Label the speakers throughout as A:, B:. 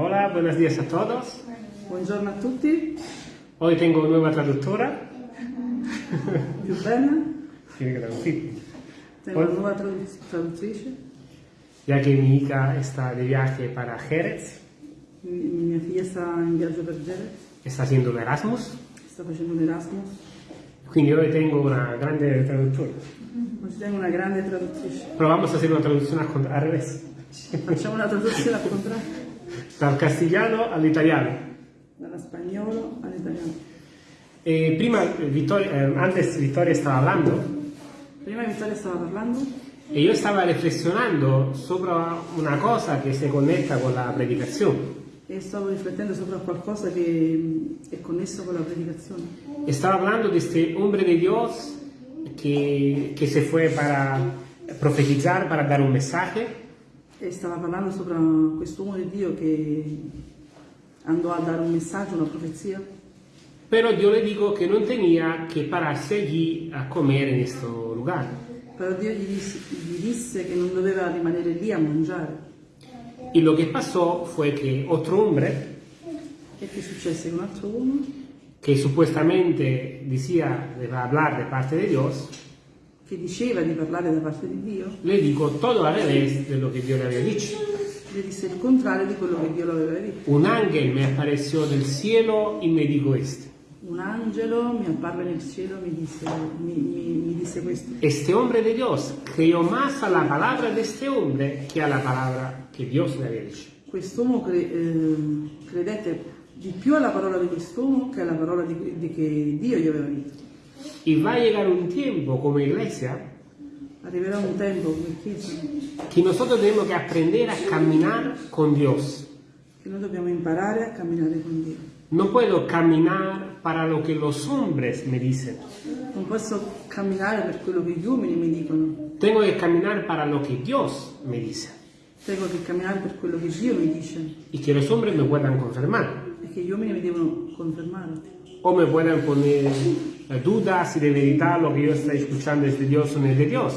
A: Hola, buenos días a todos.
B: Buongiorno a tutti,
A: Hoy tengo nueva traductora.
B: più bene,
A: Tiene que traducir.
B: tengo una
A: Hola.
B: nuova tradu- traduttrice,
A: Ya que mi hija está de viaje para Jerez,
B: Mi- mia figlia sta in viaggio per Gere,
A: está haciendo un Erasmus.
B: sta facendo un Erasmus,
A: Quindi hoy tengo una grande traductora.
B: oggi tengo una grande traduttrice.
A: Pero vamos a hacer una traducción al, al revés.
B: Facciamo una traduzione al contrario,
A: Dal castigliano all'italiano.
B: dallo spagnolo all'italiano.
A: Eh, prima, Vittoria- eh, antes Victoria estaba hablando
B: Prima Vittoria stava parlando
A: y yo estaba reflexionando sobre una cosa que se conecta con la predicación.
B: e stavo riflettendo sopra qualcosa che è connesso con la predicazione.
A: Estaba hablando de este hombre de Dios que, que se fue para profetizar, para dar un mensaje.
B: E stava parlando sopra quest'uomo di Dio che andò a dare un messaggio, una profezia,
A: Pero yo le digo que no tenía que pararse allí a comer en este lugar.
B: però Dio gli disse, gli disse che non doveva rimanere lì a mangiare.
A: Y lo que pasó fue que otro hombre,
B: E che successe? Che un altro uomo
A: que supuestamente decía de hablar de parte de Dios,
B: che diceva di parlare da parte di Dio,
A: le dijo todo al revés de lo que Dios le había dicho.
B: gli disse il contrario di quello che Dio lo aveva detto.
A: Un ángel me apareció del cielo y me dijo esto.
B: Un angelo mi apparve nel cielo e mi disse, mi, mi- mi disse questo.
A: Este hombre de Dios creyó más a la palabra de este hombre que a la palabra que Dios le había dicho.
B: Quest'uomo cre- eh, credette di più alla parola di quest'uomo che alla parola di, di che Dio gli aveva detto.
A: Y va a llegar un tiempo como iglesia
B: Arriverà un tempo come Chiesa
A: nosotros tenemos que aprender a caminar con Dios.
B: che noi dobbiamo imparare a camminare con Dio.
A: No puedo caminar para lo que los hombres me dicen.
B: Non posso camminare per quello che gli uomini mi dicono,
A: Tengo que caminar para lo que Dios me dice.
B: tengo che camminare per quello che Dio mi dice
A: Y que los hombres me puedan confirmar.
B: e che gli uomini mi devono confermare.
A: O me puedan poner dudas si de verdad lo que yo estoy escuchando es de Dios o no es de Dios.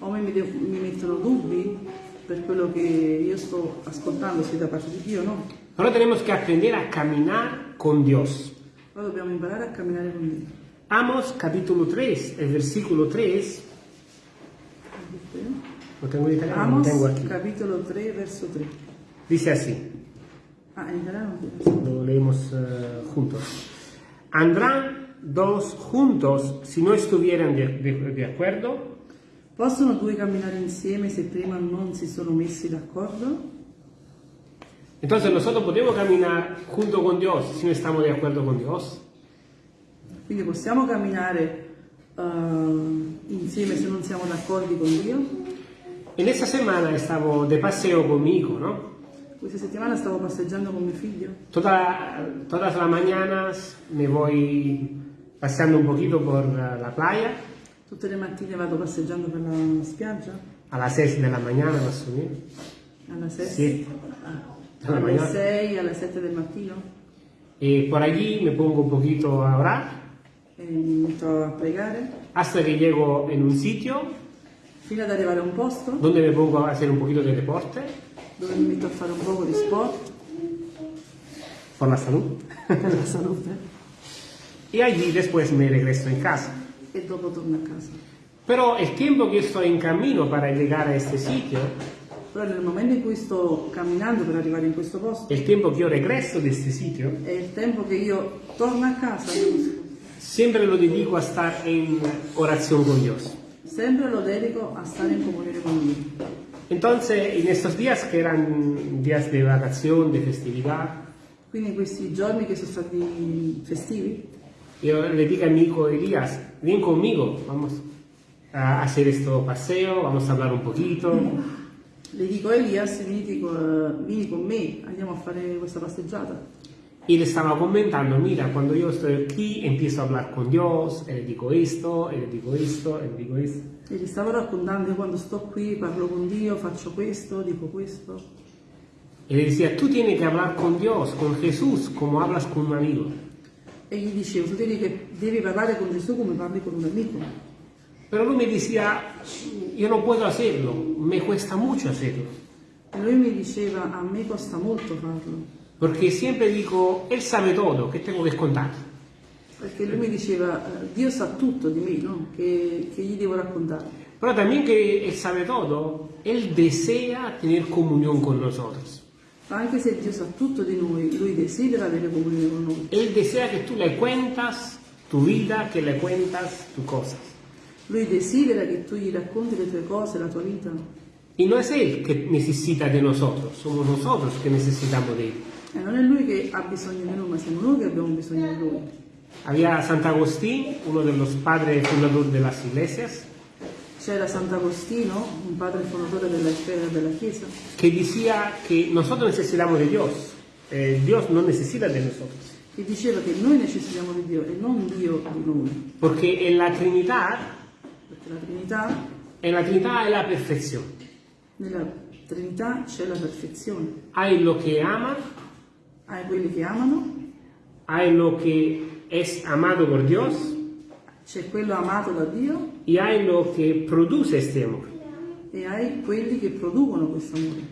B: O mi, mi mettono dubbi per quello che io sto ascoltando, se da parte di Dio o no.
A: Ahora tenemos que aprender a caminar con Dios.
B: Però dobbiamo imparare a camminare con Dio.
A: Amos capítulo 3, el versículo 3. Lo tengo en italiano, lo
B: Amos
A: tengo aquí.
B: capitolo 3 verso 3.
A: Dice así,
B: Ah, in italiano?
A: lo leemos eh, juntos. Andrán dos juntos si no estuvieran de, de- de acuerdo.
B: Possono due camminare insieme se prima non si sono messi d'accordo?
A: Entonces nosotros podemos caminar junto con Dios si no estamos de acuerdo con Dios.
B: Quindi possiamo camminare eh, insieme se non siamo d'accordo con Dio?
A: En esta semana estaba de paseo con mi hijo, ¿no?
B: Questa settimana stavo passeggiando con mio figlio.
A: Toda- todas las mañanas me voy paseando un poquito por eh, la playa,
B: Tutte le mattine vado passeggiando per la spiaggia,
A: a las 6 de la mañana más o menos.
B: alla 6,
A: Sì. Alla
B: alle
A: mañana.
B: 6, alle 7 del mattino,
A: Y por allí me pongo un poquito a orar
B: e mi metto a pregare,
A: hasta que llego en un sitio
B: fino ad arrivare a un posto
A: donde me pongo a hacer un poquito de deporte
B: dove mi metto a fare un poco di sport
A: por la salud.
B: per la salute
A: Y allí después me regreso en casa.
B: e dopo torno a casa.
A: Pero el tiempo que estoy en camino para llegar a este sitio,
B: Però nel momento in cui sto camminando per arrivare in questo posto,
A: el tiempo que yo regreso de este sitio,
B: è il tempo che io torno a casa,
A: siempre lo dedico a estar en oración con Dios.
B: sempre lo dedico a stare in comunione con Dio.
A: Entonces, en estos días que eran días de vacación, de festividad,
B: Quindi in questi giorni che sono stati festivi,
A: yo le dije a mi hijo Elías, ven conmigo, vamos a hacer este paseo, vamos a hablar un poquito.
B: le dico Elias, vieni, con- vieni con me, andiamo a fare questa passeggiata.
A: Y le estaba comentando, mira, cuando yo estoy aquí empiezo a hablar con Dios, y le digo esto, y le digo esto, y le digo esto.
B: E gli stavo raccontando, io quando sto qui parlo con Dio, faccio questo, dico questo.
A: Y le decía, tú tienes que hablar con Dios, con Jesús, como hablas con un amigo.
B: E gli dicevo, tu devi, che devi parlare con Gesù come parli con un amico.
A: Pero él me decía, yo no puedo hacerlo, me cuesta mucho hacerlo.
B: E lui mi diceva, a me costa molto farlo,
A: Porque siempre digo, Él sabe todo, ¿qué tengo que contar?
B: perché lui mi diceva, eh, Dio sa tutto di me, no? che, che gli devo raccontare.
A: Pero también que Él sabe todo, Él desea tener comunión con nosotros.
B: Ma anche se Dio sa tutto di noi, lui desidera avere comunione con noi.
A: Él desea que tú le cuentas tu vida, que le cuentas tus cosas.
B: Lui desidera che tu gli racconti le tue cose, la tua vita.
A: Y no es Él que necesita de nosotros, somos nosotros que necesitamos de Él.
B: E non è lui che ha bisogno di noi, ma siamo noi che abbiamo bisogno di lui.
A: Había Sant'Agustín, uno de los padres fundadores de las iglesias,
B: C'era Sant'Agostino, un padre fondatore della, della Chiesa,
A: que decía que nosotros necesitamos de Dios, eh, Dios no necesita de nosotros.
B: che diceva che noi necessitiamo di Dio e non Dio di noi.
A: Porque en la Trinidad,
B: Perché la Trinità,
A: en la Trinidad hay la perfección.
B: nella Trinità c'è la perfezione.
A: Hay lo que ama,
B: Hai quelli che amano,
A: hay lo que es amado por Dios
B: c'è quello amato da Dio
A: y hay lo que produce este amor.
B: e hai quelli che producono questo amore.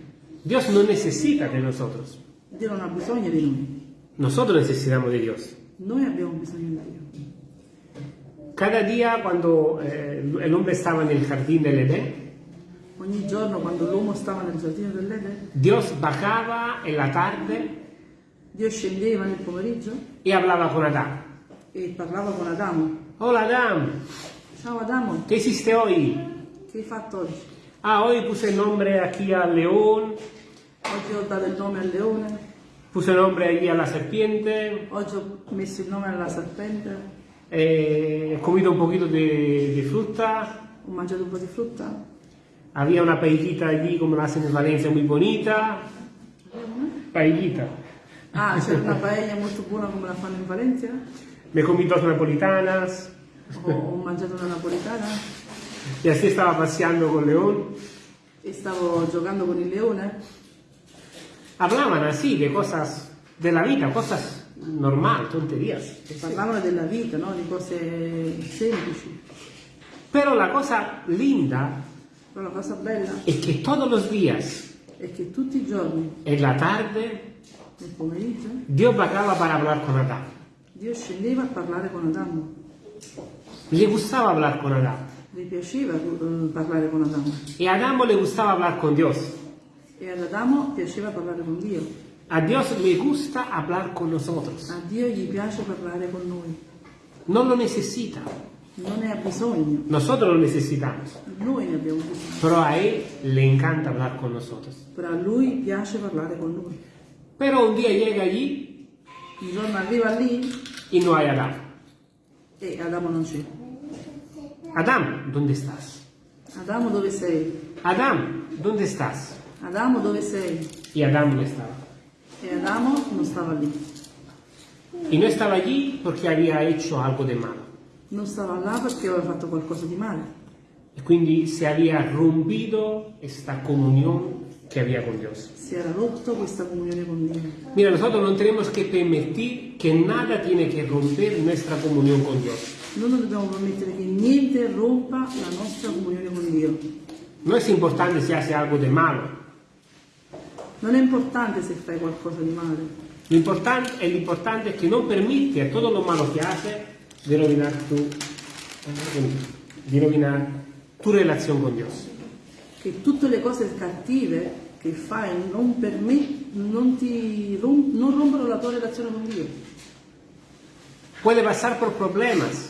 A: Dios no necesita de nosotros,
B: Dio non ha bisogno di noi,
A: nosotros necesitamos de Dios.
B: noi abbiamo bisogno di Dio.
A: Cada día cuando eh, el hombre estaba en el jardín del Edén,
B: Ogni giorno quando l'uomo stava nel giardino dell'Eden,
A: Dios bajaba en la tarde
B: Dio scendeva nel pomeriggio
A: y hablaba con Adán.
B: e parlava con Adamo.
A: Hola Adán,
B: Ciao Adamo,
A: ¿qué hiciste hoy?
B: che hai fatto oggi?
A: Ah, hoy puse el nombre aquí al león,
B: Oggi ho dato il nome al leone,
A: puse el nombre allí a la serpiente,
B: oggi ho messo il nome alla serpente,
A: eh, he comido un poquito de, de fruta,
B: ho mangiato un po' di frutta.
A: había una paellita allí como la hacen en Valencia muy bonita. Paellita.
B: Ah, c'era una paella molto buona come la fanno in Valencia.
A: Me comí dos napolitanas
B: Ho, ho mangiato una napoletana
A: y así estaba paseando con León.
B: e stavo giocando con il leone.
A: Hablaban así de cosas de la vida, cosas normal, tonterías.
B: E parlavano della vita, no? di cose semplici.
A: Pero la cosa linda
B: Però la cosa bella
A: es que todos los días,
B: è che tutti i giorni,
A: en la tarde,
B: nel pomeriggio,
A: Dios bajaba para hablar con Adán.
B: Dio scendeva a parlare con Adamo.
A: Le gustaba hablar con Adán.
B: Gli piaceva eh, parlare con Adamo.
A: Y a Adán le gustaba hablar con Dios.
B: E ad Adamo piaceva parlare con Dio.
A: A Dios le gusta hablar con nosotros.
B: A Dio gli piace parlare con noi.
A: No lo necesita.
B: Non ne ha bisogno,
A: Nosotros lo necesitamos.
B: noi ne abbiamo bisogno.
A: Pero a Él le encanta hablar con nosotros.
B: Però a lui piace parlare con noi.
A: Pero un día llega allí
B: Un giorno arriva lì
A: y no hay Adán.
B: e Adamo non c'è.
A: Adán, ¿dónde estás?
B: Adamo dove sei?
A: Adán, ¿dónde estás?
B: Adamo dove sei?
A: Y Adán no estaba.
B: E Adamo non stava lì.
A: Y no estaba allí porque había hecho algo de malo.
B: Non stava là perché aveva fatto qualcosa di male.
A: Y quindi se había rompido esta comunión que había con Dios.
B: Si era rotto questa comunione con Dio.
A: Mira, nosotros no tenemos que permitir que nada tiene que romper nuestra comunión con Dios.
B: Noi non dobbiamo permettere che niente rompa la nostra comunione con Dio.
A: No es importante si hace algo de malo.
B: Non è importante se fai qualcosa di male.
A: Lo importante, el importante es que no permite a todo lo malo que hace de rovinar tu, de rovinar tu relación con Dios.
B: Che tutte le cose cattive che fai non, permet- non, ti rom- non rompono la tua relazione con Dio.
A: Puede pasar por problemas,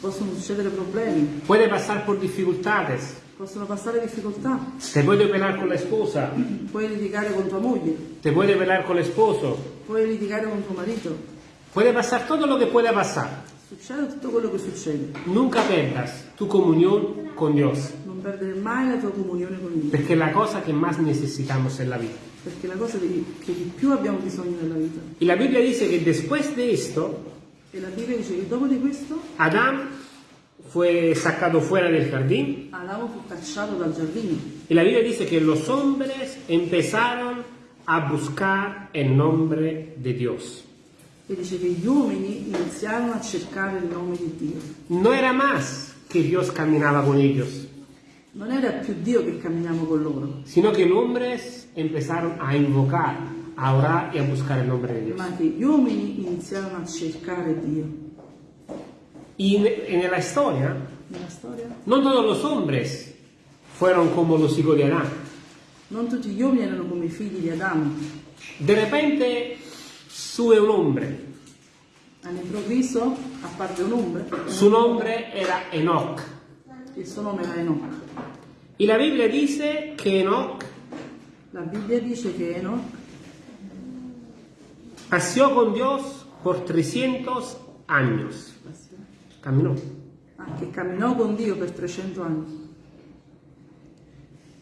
B: Possono succedere problemi,
A: puede pasar por dificultades,
B: possono passare difficoltà,
A: te puede pelear con la esposa,
B: puoi litigare con tua moglie,
A: te puede pelear con el esposo,
B: puoi litigare con tuo marito.
A: puede pasar todo lo que pueda pasar.
B: Succede tutto quello che succede.
A: Nunca perdas tu comunión con Dios,
B: Non perdere mai la tua comunione con Dio.
A: porque es la cosa que más necesitamos en la vida.
B: Perché è la cosa di- che di più abbiamo bisogno nella vita.
A: Y la Biblia dice que después de esto,
B: E la Bibbia dice che dopo di questo
A: Adán fue sacado fuera del jardín
B: Adamo fu cacciato dal giardino.
A: y la Biblia dice que los hombres empezaron a buscar el nombre de Dios.
B: E dice che gli uomini iniziarono a cercare il nome di Dio.
A: No era más que Dios caminaba con ellos,
B: Non era più Dio che camminava con loro,
A: sino que los hombres empezaron a invocar, a orar y a buscar el nombre de Dios.
B: ma che gli uomini iniziarono a cercare Dio.
A: Y en, en la historia,
B: Nella storia,
A: no todos los hombres fueron como los hijos de Adán.
B: non tutti gli uomini erano come i figli di Adamo.
A: De repente sube un hombre,
B: All'improvviso apparve un hombre,
A: su nombre era Enoch.
B: Il suo nome era Enoch.
A: Y la Biblia dice que Enoch
B: La Bibbia dice che Enoch
A: paseó con Dios por 300 años. Caminó.
B: ah, che camminò con Dio per 300 anni.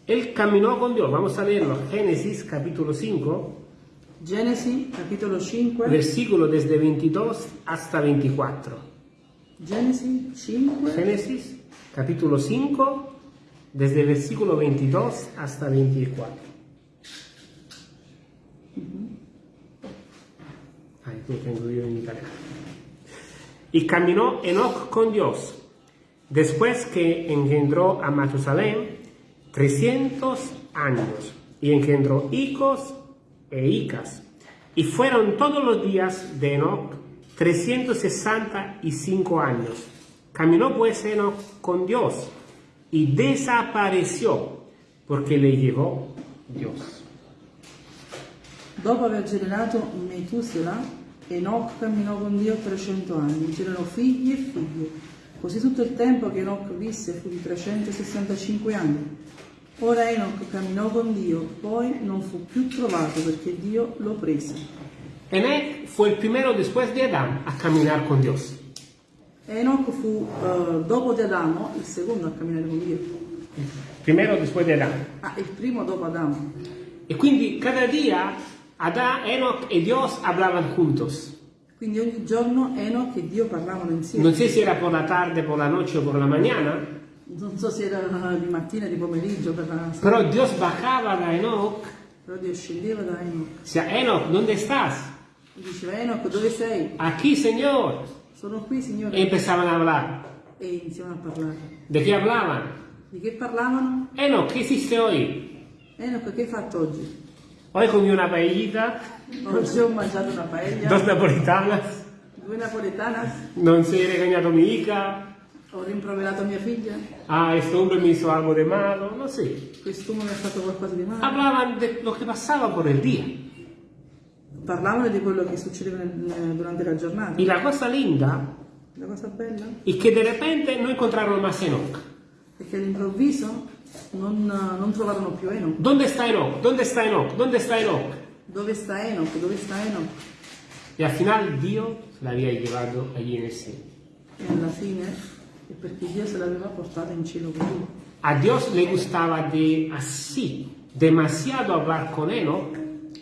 A: Él caminó con Dios. Vamos a leerlo. Génesis capítulo 5,
B: Genesi capitolo 5,
A: versículo desde 22 hasta 24.
B: Genesi 5,
A: Génesis capítulo 5, desde el versículo 22 hasta 24. Ahí lo tengo yo en italiano. Y caminó Enoch con Dios, después que engendró a Matusalén 300 años, y engendró hijos e hijas. Y fueron todos los días de Enoch 365 años. Caminó pues Enoch con Dios y desapareció porque le llevó Dios.
B: Dopo aver generato Metusela, Enoch camminò con Dio 300 anni, c'erano figli e figlie. Così tutto il tempo che Enoch visse fu di 365 anni. Ora Enoch camminò con Dio, poi non fu più trovato perché Dio lo prese.
A: Enoch fue el primero después de Adán a caminar con Dios.
B: Enoch fu, eh, dopo di Adamo, il secondo a camminare con Dio.
A: Primero después de Adán.
B: Ah, il primo dopo Adamo.
A: Y quindi cada día Adán, Enoch y Dios hablaban juntos.
B: Quindi ogni giorno Enoch e Dio parlavano insieme.
A: No sé si era por la tarde, por la noche o por la mañana,
B: Non so se era di mattina, di pomeriggio, per la sera,
A: pero Dios bajaba da Enoch.
B: però Dio scendeva da Enoch.
A: Decía, Enoch, ¿dónde estás?
B: E diceva Enoch, dove sei?
A: Aquí, Señor.
B: Sono qui, Signore.
A: empezaban a hablar.
B: E iniziavano a parlare.
A: ¿De qué hablaban?
B: Di che parlavano?
A: Enoch, ¿qué hiciste hoy?
B: Enoch, che hai fatto oggi?
A: Hoy comí una paellita,
B: Oggi ho mangiato una paella,
A: dos napolitanas,
B: due napoletanas,
A: no sé, he regañado a mi hija,
B: ho rimproverato mia figlia,
A: ah, este hombre me hizo algo de malo, no sé.
B: quest'uomo mi ha fatto qualcosa di male.
A: Hablaban de lo que pasaba por el día.
B: Parlavano di quello che succedeva nel- durante la giornata.
A: Y la cosa linda
B: La cosa bella
A: es que de repente no encontraron más Enoch.
B: è che all'improvviso non, non trovarono più Enoch.
A: ¿Dónde está Enoch? ¿Dónde está Enoch? ¿Dónde está Enoch?
B: Dove sta Enoch? Dove sta Enoch?
A: Y al final Dios la había llevado allí en el cielo.
B: E alla fine è perché Dio se l'aveva portata in cielo con lui.
A: A Dios le gustaba de así, demasiado hablar con Enoch,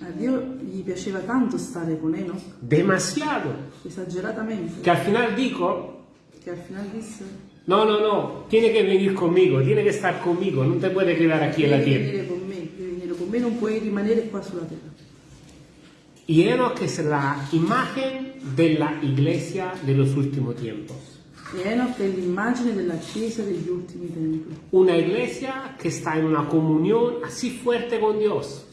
B: A Dio gli piaceva tanto stare con Enoch,
A: demasiado,
B: esageratamente,
A: que al final dijo,
B: che al final disse
A: no, no, no, tiene que venir conmigo, tiene que estar conmigo, no te puede quedar aquí en la
B: devi
A: tierra.
B: venire con me, devi venire con me, non puoi rimanere qua sulla terra.
A: Y Enoch es la imagen de la iglesia de los últimos tiempos.
B: Enoch è l'immagine della Chiesa degli ultimi tempi.
A: Una iglesia que está en una comunión así fuerte con Dios.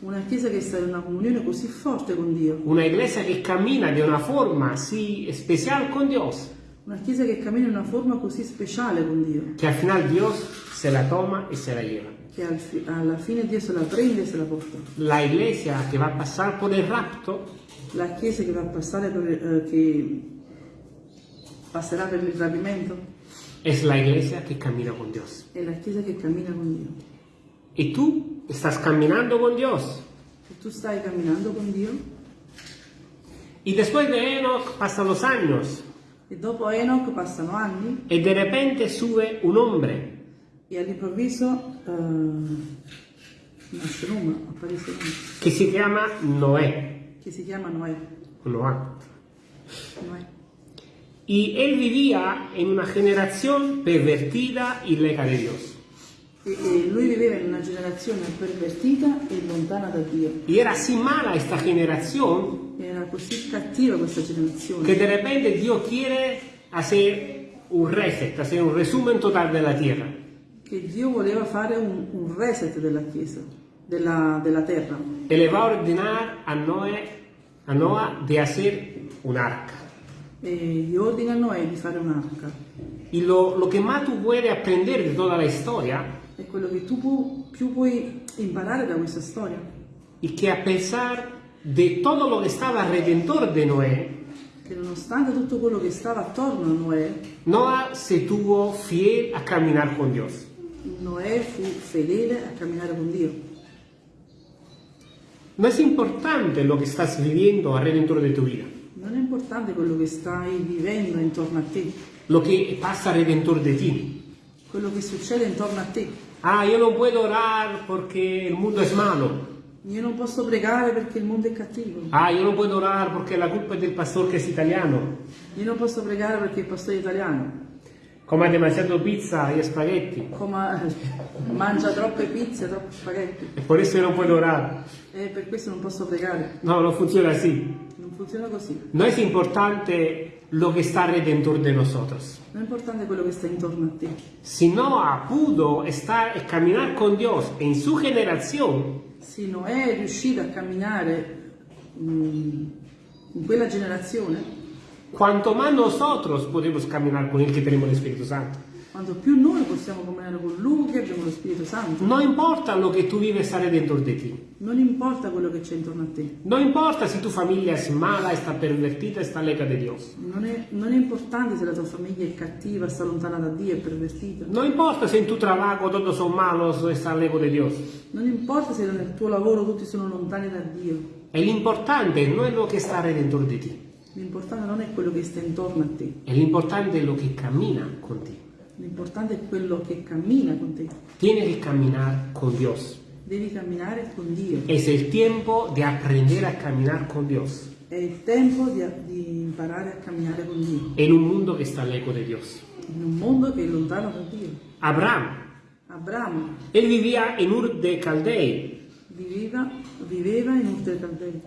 B: Una Chiesa che sta in una comunione così forte con Dio.
A: Una iglesia que camina de una forma así especial con Dios.
B: Una Chiesa che cammina in una forma così speciale con Dio.
A: Que al final Dios se la toma y se la lleva.
B: Che al fi- alla fine Dio se la prende e se la porta.
A: La iglesia que va a pasar por el rapto
B: La Chiesa che va a passare per, eh, che passerà per il rapimento
A: es la iglesia que camina con Dios.
B: è la Chiesa che cammina con Dio.
A: Y tú estás caminando con Dios.
B: Se tu stai camminando con Dio
A: Y después de Enoch pasan los años
B: e dopo Enoch passano anni
A: y de repente sube un hombre
B: e all'improvviso eh, nasce un un uomo,
A: que se llama Noé.
B: che si chiama Noè.
A: Noah.
B: Noè.
A: Y él vivía en una generación pervertida y lejos de Dios.
B: E, e lui viveva in una generazione pervertita e lontana da Dio.
A: Y era así mala esta generación
B: Era così cattiva questa generazione
A: que de repente Dios quiere hacer un reset, hacer un resumen total de la tierra.
B: che Dio voleva fare un, un reset della Chiesa, della, della terra.
A: Y le va a ordenar a Noé, a Noah de hacer un arca.
B: E gli ordina a Noè di fare un'arca.
A: Y lo, lo que más tú puedes aprender de toda la historia
B: E quello che tu pu- più puoi imparare da questa storia
A: es que a pesar de todo lo que estaba alrededor de Noé,
B: che nonostante tutto quello che stava attorno a Noè,
A: Noah se tuvo fiel a caminar con Dios.
B: Noè fu fedele a camminare con Dio.
A: No es importante lo que estás viviendo alrededor de tu vida,
B: Non è importante quello che stai vivendo intorno a te,
A: lo que pasa alrededor de ti.
B: quello che succede intorno a te.
A: Ah, yo no puedo orar porque el mundo es malo.
B: Io non posso pregare perché il mondo è cattivo.
A: Ah, yo no puedo orar porque la culpa es del pastor que es italiano.
B: Io non posso pregare perché il pastore è italiano.
A: Come demasiado pizza y spaghetti.
B: Come mangia troppe pizze, troppi spaghetti.
A: Y por eso yo no puedo orar.
B: E per questo non posso pregare.
A: No, no funciona así.
B: Non funziona così.
A: No es importante lo que está alrededor de nosotros.
B: Non è importante quello che sta intorno a te.
A: Si Noah pudo estar caminar con Dios en su generación,
B: Se Noè è riuscito a camminare mm, in quella generazione,
A: cuanto más nosotros podemos caminar con el que tenemos el Espíritu Santo.
B: Quanto più noi possiamo camminare con Lui che abbiamo lo Spirito Santo,
A: No importa lo que tú vives alrededor de ti.
B: non importa quello che c'è intorno a te.
A: No importa si tu familia es mala, está pervertida, está lejos de Dios.
B: Non è, non è importante se la tua famiglia è cattiva, sta lontana da Dio, è pervertita.
A: No importa si en tu trabajo todos son malos o está lejos de Dios.
B: Non importa se nel tuo lavoro tutti sono lontani da Dio.
A: El importante no es lo que está alrededor de ti.
B: L'importante non è quello che sta intorno a te,
A: El importante es lo que camina contigo.
B: L'importante è quello che cammina con te.
A: Tienes que caminar con Dios.
B: Devi camminare con Dio.
A: Es el tiempo de aprender a caminar con Dios
B: È il tempo di, di imparare a camminare con Dio,
A: en un mundo que está lejos de Dios.
B: in un mondo che è lontano da Dio.
A: Abraham,
B: Abramo
A: él vivía en Ur de Caldei
B: viveva, viveva in Ur del Caldei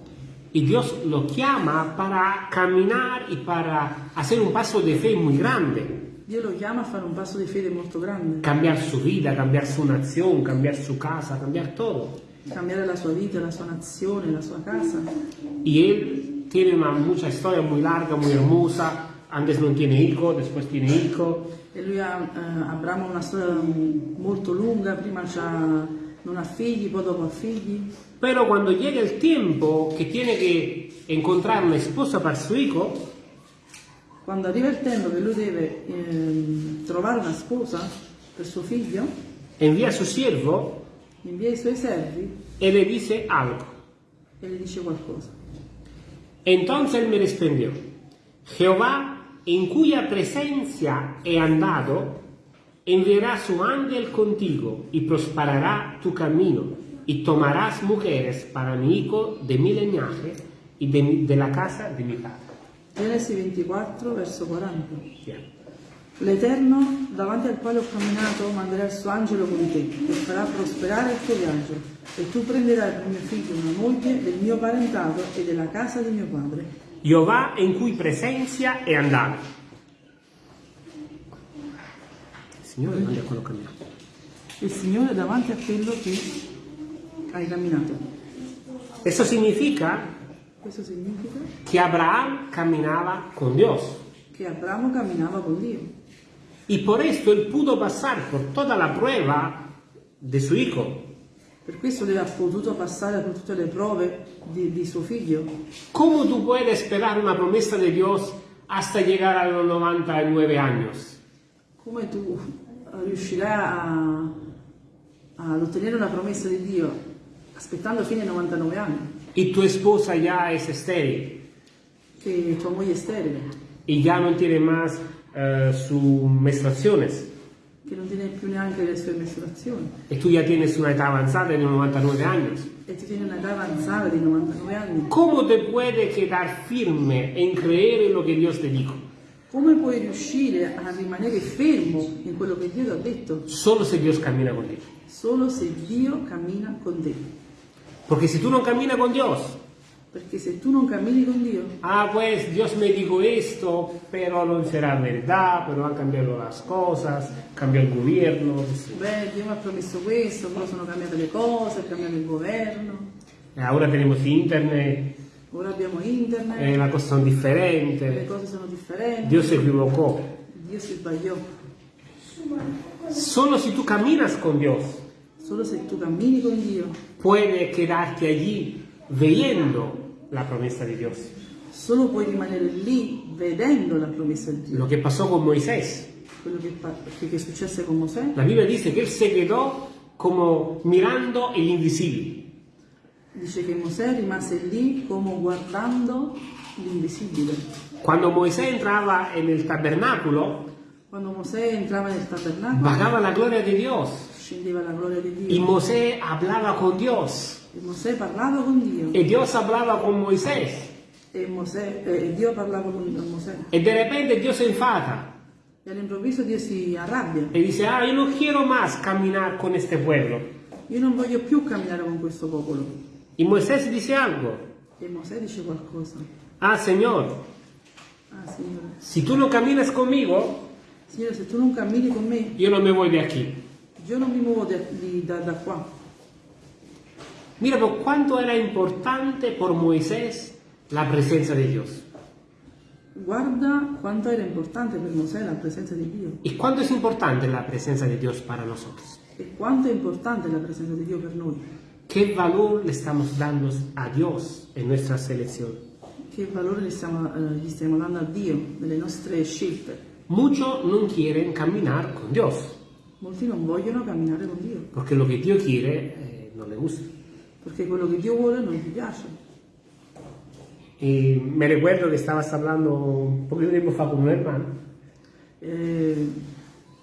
A: y Dios lo llama para caminar y para hacer un paso de fe muy grande.
B: Dio lo chiama a fare un passo di fede molto grande,
A: Cambiar su vida, cambiar su nación, cambiar su casa, cambiar todo.
B: cambiare la sua vita, la sua nazione, la sua casa.
A: Y él tiene una mucha historia muy larga, muy hermosa. Antes no tiene hijo, después tiene hijo.
B: E lui ha, eh, Abramo una storia molto lunga, prima non ha figli, poi dopo ha figli.
A: Pero cuando llega el tiempo que tiene que encontrar una esposa para su hijo,
B: Quando arriva il tempo che lui deve ehm, trovare una sposa per suo figlio,
A: envía a su siervo
B: invia i suoi servi
A: y le dice algo.
B: e le dice qualcosa.
A: Entonces él me respondió, Jehová, en cuya presencia he andado, enviará su ángel contigo y prosperará tu camino y tomarás mujeres para mi hijo de mi linaje y de, de la casa de mi padre.
B: Genesi 24, verso 40.
A: Bien.
B: L'Eterno, davanti al quale ho camminato, manderà il suo angelo con te e farà prosperare il tuo viaggio. E tu prenderai per mio figlio una moglie del mio parentato e della casa di mio padre.
A: Jehová en cuya presencia he andado. Signore, manda quello camminato.
B: Il Signore davanti a quello che hai camminato.
A: Eso significa
B: Questo significa
A: que Abraham caminaba con Dios.
B: che Abramo camminava con Dio.
A: Y por esto él pudo pasar por toda la prueba de su hijo.
B: Per questo lui ha potuto passare per tutte le prove di, di suo figlio.
A: ¿Cómo tú puedes esperar una promesa de Dios hasta llegar a los 99 años?
B: Come tu riuscirai a, ad ottenere una promessa di Dio aspettando fino ai 99 anni,
A: Y tu esposa ya es estéril
B: tua moglie è sterile,
A: y ya no tiene más eh, sus menstruaciones.
B: che non tiene più neanche le sue mestruazioni
A: Y tú ya tienes una edad avanzada de 99 años.
B: e ti tiene un'età avanzata di 99 anni.
A: ¿Cómo te puedes quedar firme en creer en lo que Dios te dijo?
B: Come puoi riuscire a rimanere fermo in quello che Dio ti ha detto?
A: Solo si Dios camina contigo.
B: Solo se Dio cammina con te.
A: Porque si tú no caminas con Dios,
B: Perché se tu non cammini con Dio,
A: ah pues Dios me dijo esto, pero no será verdad, pero han cambiado las cosas, cambió el gobierno.
B: beh, Dio mi ha promesso questo, però sono cambiate le cose, è cambiato il governo,
A: Ahora tenemos internet,
B: ora abbiamo internet,
A: eh, las cosas son
B: le
A: diferentes.
B: cose sono differenti,
A: Dios se equivocó.
B: Dio si sbagliò.
A: Solo si tú caminas con Dios,
B: Solo se tu cammini con Dio,
A: puedes quedarte allí viendo la promesa de Dios.
B: solo puoi rimanere lì vedendo la promessa di Dio.
A: Lo que pasó con Moisés.
B: Quello che, che- che successe con Mosè,
A: La Biblia dice que él se quedó como mirando el invisible.
B: dice che Mosè rimase lì come guardando l'invisibile.
A: Cuando Moisés entraba en el tabernáculo,
B: Quando Mosè entrava nel tabernacolo,
A: bajaba la gloria de Dios
B: scendeva la gloria di
A: y
B: Dio.
A: Moisés hablaba con Dios
B: E Mosè parlava con Dio.
A: y Dios hablaba con Moisés
B: E, Mosè, eh, Dio parlava con Mosè.
A: y de repente Dios se enfada
B: E all'improvviso Dio si arrabbia.
A: y dice, ah, yo no quiero más caminar con este pueblo.
B: Io non voglio più camminare con questo popolo.
A: Y Moisés dice algo,
B: E Mosè dice qualcosa.
A: ah, Señor,
B: Ah, Signore.
A: si tú no caminas conmigo,
B: Signore, se tu non cammini con me,
A: yo no me voy de aquí.
B: Io non mi muovo da, di- da- da qua.
A: Mira por cuánto era importante por Moisés la presencia de Dios.
B: Guarda quanto era importante per Mosè la presenza di Dio.
A: ¿Y cuánto es importante la presencia de Dios para nosotros?
B: E quanto è importante la presenza di Dio per noi.
A: ¿Qué valor le estamos dando a Dios en nuestra selección?
B: Che valore stiamo, eh, gli stiamo dando a Dio nelle nostre scelte.
A: Muchos no quieren caminar con Dios,
B: Molti non vogliono camminare con Dio,
A: porque lo que Dios quiere eh, no le gusta.
B: perché quello che Dio vuole non gli piace.
A: Y me recuerdo que estabas hablando un poquito de tiempo fa con un hermano.
B: Eh,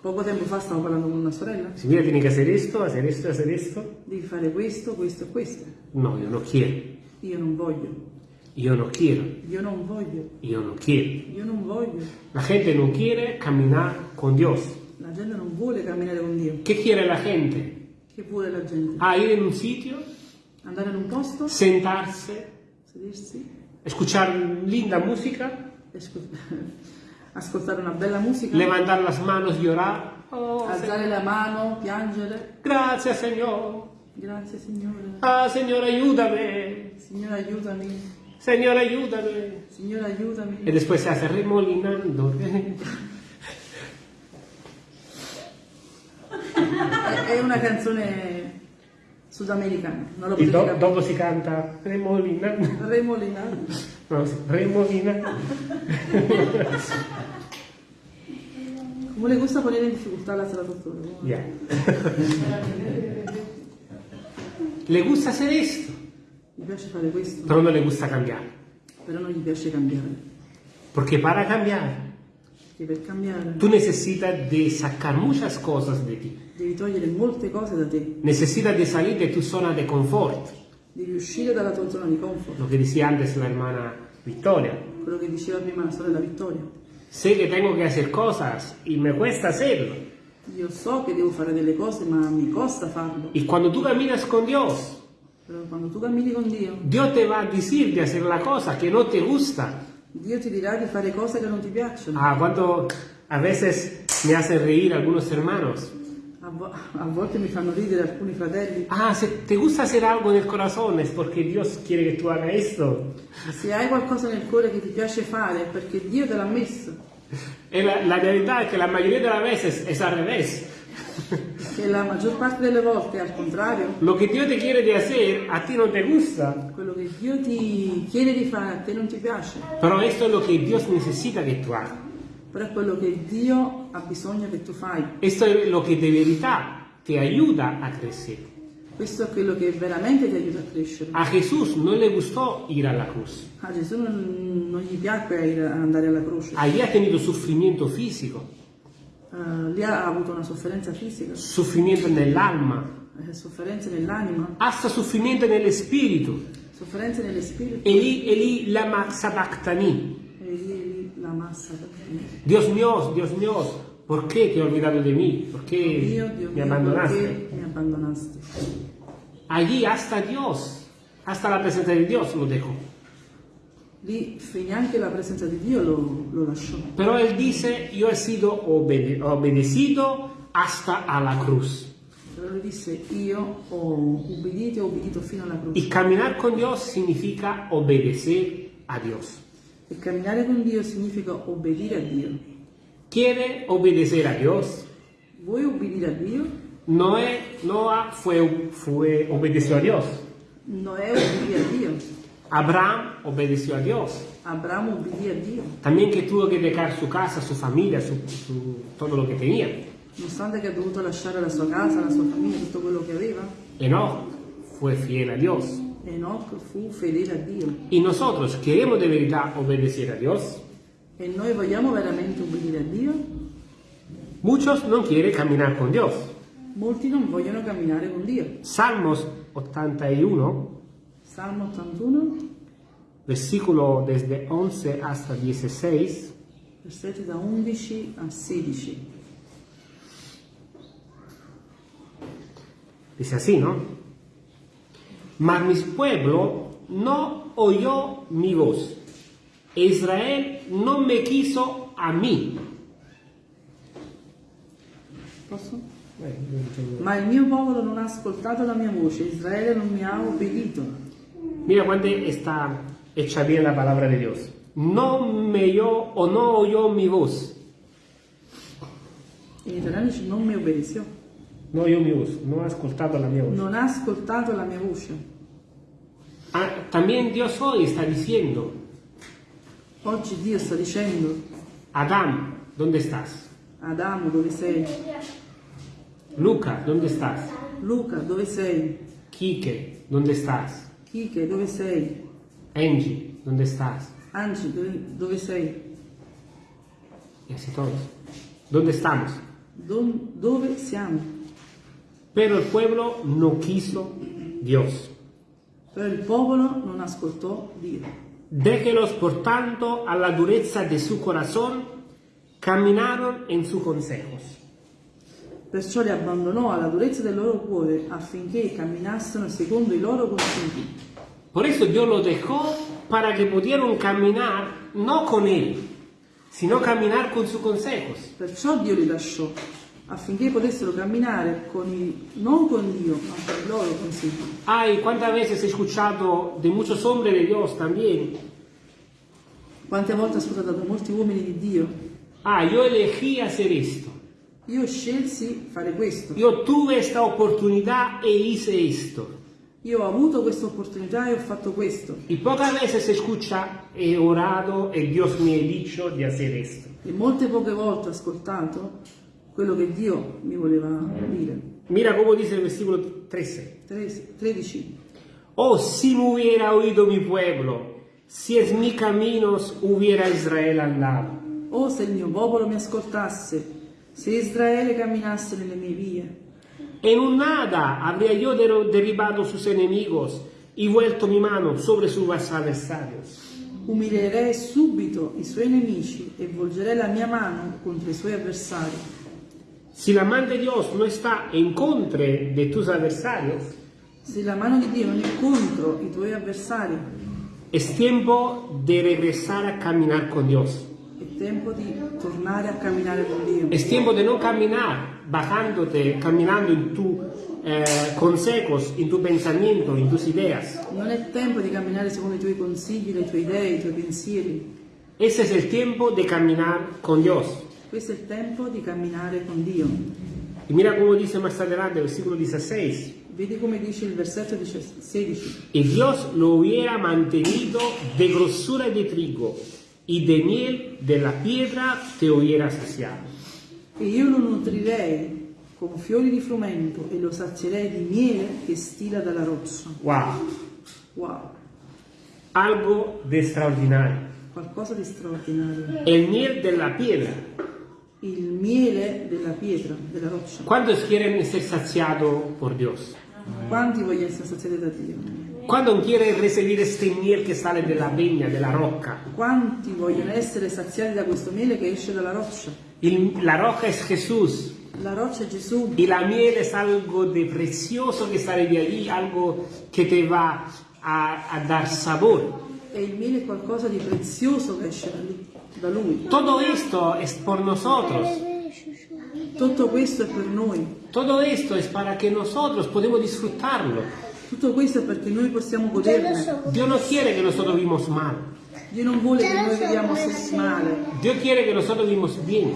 B: poco tempo fa stavo parlando con una sorella,
A: Si mira, tiene que hacer esto, hacer esto, hacer esto.
B: devi fare questo, questo e questo.
A: No, yo no quiero.
B: Io non voglio,
A: Yo no quiero.
B: io non voglio,
A: Yo no quiero.
B: io non voglio.
A: La gente no quiere caminar con Dios.
B: Gente non vuole camminare con Dio.
A: ¿Qué quiere la gente?
B: Che vuole la gente?
A: Ah, ir en un sitio,
B: Andare in un posto,
A: sentarse,
B: sedersi,
A: escuchar linda música,
B: escu- ascoltare una bella musica,
A: levantar las manos, llorar. Oh,
B: alzare la mano, piangere.
A: gracias, Señor.
B: Grazie Signore.
A: Ah, Señor, ayúdame.
B: Signore aiutami.
A: Señor, ayúdame.
B: Signore aiutami.
A: Y después se hace remolinando.
B: È una canzone sudamericana, non lo
A: do- dopo si canta remolinando.
B: Remolinando.
A: No, sí, remolinando.
B: Come le gusta poner in difficoltà la traduzione?
A: Ya. Le gusta hacer esto,
B: Gli piace fare questo,
A: pero no le gusta cambiar.
B: però non gli piace cambiare.
A: Para
B: Perché per cambiare
A: tú necesitas de sacar muchas cosas de ti.
B: devi togliere molte cose da te,
A: Necesitas de salir de tu zona de confort.
B: devi uscire dalla tua zona di comfort.
A: Lo que decía antes la hermana Victoria.
B: Quello che diceva prima la sorella Vittoria.
A: Sé que tengo que hacer cosas y me cuesta hacerlo.
B: Io so che devo fare delle cose, ma mi costa farlo.
A: Y cuando tú caminas con Dios,
B: Però quando tu cammini con Dio,
A: Dios te va a decir de hacer la cosa que no te gusta.
B: Dio ti dirà di fare cose che non ti piacciono.
A: Ah, cuánto a veces me hacen reír algunos hermanos.
B: A, vo- a volte mi fanno ridere alcuni fratelli.
A: Ah, si te gusta hacer algo en el corazón es porque Dios quiere que tú hagas esto.
B: Se hai qualcosa nel cuore che ti piace fare è perché Dio te l'ha messo.
A: Y la, la realidad es que la mayoría de las veces es al revés.
B: Che la maggior parte delle volte al contrario.
A: Lo que Dios te quiere de hacer a ti no te gusta.
B: Quello che Dio ti chiede di fare a te non ti piace.
A: Pero esto es lo que Dios necesita que tú hagas.
B: Però è quello che Dio ha bisogno che tu fai.
A: Esto es lo que de verdad te ayuda a crecer.
B: Questo è quello che veramente ti aiuta a crescere.
A: A Jesús no le gustó ir a la cruz.
B: A Gesù non, non gli piacque andare alla croce.
A: Allí ha tenido sufrimiento físico,
B: Eh, lì ha avuto una sofferenza fisica,
A: sufrimiento en el alma,
B: eh, sofferenze nell'anima,
A: hasta sufrimiento en el espíritu.
B: sofferenze nello spirito.
A: Eli, Eli, lama sabachthani.
B: E lì la massa.
A: Dios mío, Dios mío, ¿por qué te has olvidado de mí? ¿Por qué
B: Dio, Dio
A: me
B: mio,
A: abandonaste?
B: perché mi abbandonaste?
A: Allí hasta Dios, hasta la presencia de Dios lo dejó.
B: Lì finì anche la presenza di Dio lo, lo lasciò.
A: Pero él dice, yo he sido obede- obedecido hasta a la cruz.
B: Però lui disse io ho ubbidito e ho ubbidito fino alla croce.
A: Y caminar con Dios significa obedecer a Dios.
B: E camminare con Dio significa obbedire a Dio.
A: ¿Quiere obedecer a Dios?
B: Vuoi ubbidire a Dio?
A: Noé, Noah fue, fue, obedeció a Dios.
B: Noè ubbidì a Dio.
A: Abraham obedeció a Dios.
B: Abramo ubbidì a Dio.
A: También que tuvo que dejar su casa, su familia, su, su- todo lo que tenía.
B: Nonostante che ha dovuto lasciare la sua casa, la sua famiglia, tutto quello che aveva,
A: Enoch fue fiel a Dios.
B: Enoch fu fedele a Dio.
A: Y nosotros queremos de verdad obedecer a Dios.
B: E noi vogliamo veramente ubbidire a Dio?
A: Muchos no quieren caminar con Dios.
B: Molti non vogliono camminare con Dio.
A: Salmos 81,
B: Salmo 81,
A: versículo desde 11 hasta 16,
B: versetti da 11 a 16.
A: dice así, ¿no? Mas mi pueblo no oyó mi voz. Israel no me quiso a mí.
B: Posso? Ma il mio popolo non ha ascoltato la mia voce, Israele non mi ha obbedito.
A: Mira cuando está hecha bien la palabra de Dios. No me oyó o no oyó mi voz.
B: In italiano dice non mi obbedeció,
A: No oyó mi voz, no ha escuchado la mia voz.
B: non ha ascoltato la mia voce.
A: Ah, también Dios hoy está diciendo,
B: Oggi Dio sta dicendo,
A: Adán, ¿dónde estás?
B: Adamo dove sei?
A: Luca, ¿dónde estás?
B: Luca dove sei?
A: Quique, ¿dónde estás?
B: Kike dove sei?
A: Angie, ¿dónde estás?
B: Angi dove, dove sei?
A: Y así todos. ¿Dónde estamos?
B: Don- dove siamo?
A: Pero el pueblo no quiso Dios.
B: Però il popolo non ascoltò Dio.
A: Déjelos, por tanto, a la dureza de su corazón, caminaron en sus consejos.
B: Perciò li abbandonò alla durezza del loro cuore affinché camminassero secondo i loro consigli.
A: Por eso Dios los dejó para que pudieran caminar no con Él, sino caminar con sus consejos.
B: Perciò Dio li lasciò affinché potessero camminare con i- non con Dio, ma con i loro consigli.
A: Ay, cuántas veces he escuchado de muchos hombres de Dios también.
B: Quante volte ho ascoltato da molti uomini di Dio?
A: Ah, yo elegí hacer esto.
B: Io scelsi fare questo.
A: Yo tuve esta oportunidad e hice esto.
B: Io ho avuto questa opportunità e ho fatto questo.
A: Y pocas veces se escucha, he orado y Dios me ha dicho de hacer esto.
B: E molte poche volte ho ascoltato quello che Dio mi voleva dire.
A: Mira cómo dice el versículo 13.
B: 13.
A: Oh, si me hubiera oído mi pueblo, si en mis caminos hubiera Israel andado.
B: Oh, se il mio popolo mi ascoltasse, se Israele camminasse nelle mie vie,
A: En un nada habría yo der- derribado sus enemigos y vuelto mi mano sobre sus adversarios.
B: umilierei subito i suoi nemici e volgerei la mia mano contro i suoi avversari.
A: Si la mano de Dios no está en contra de tus adversarios,
B: Se la mano di Dio non è contro i tuoi avversari,
A: es tiempo de regresar a caminar con Dios.
B: È tempo di tornare a camminare con Dio.
A: Es tiempo de no caminar bajándote, caminando en tus consejos, en tu pensamiento, en tus ideas.
B: Non è tempo di camminare secondo i tuoi consigli, le tue idee, i tuoi pensieri.
A: Ese es el tiempo de caminar con Dios.
B: Questo è il tempo di camminare con Dio.
A: Y mira cómo dice más adelante, versículo 16.
B: Vedi come dice il versetto 16.
A: Y Dios lo hubiera mantenido de grosura de trigo y de miel de la piedra te hubiera saciado.
B: E io lo nutrirei con fiori di frumento e lo sazierei di miele che stila dalla roccia.
A: ¡Wow!
B: Wow,
A: Algo de extraordinario.
B: qualcosa di straordinario.
A: El miel de la piedra.
B: Il miele della pietra, della roccia.
A: ¿Cuántos quieren ser saciados por Dios?
B: Quanti vogliono essere saziati da Dio?
A: ¿Cuántos quieren recibir este miel que sale de la viña, de la roca?
B: Quanti vogliono essere saziati da questo miele che esce dalla roccia?
A: Y la roca es Jesús.
B: La roccia è Gesù
A: Y la miel es algo de precioso que sale de allí, algo que te va a, a dar sabor.
B: E il miele è qualcosa di prezioso che esce da lui. Da lui.
A: Todo esto es por nosotros.
B: Tutto questo è per noi.
A: Todo esto es para que nosotros podamos disfrutarlo.
B: Tutto questo è perché noi possiamo goderne.
A: Dios no quiere que nosotros vivamos mal.
B: Dio non vuole che noi viviamo se- male.
A: Dios quiere que nosotros vivamos bien.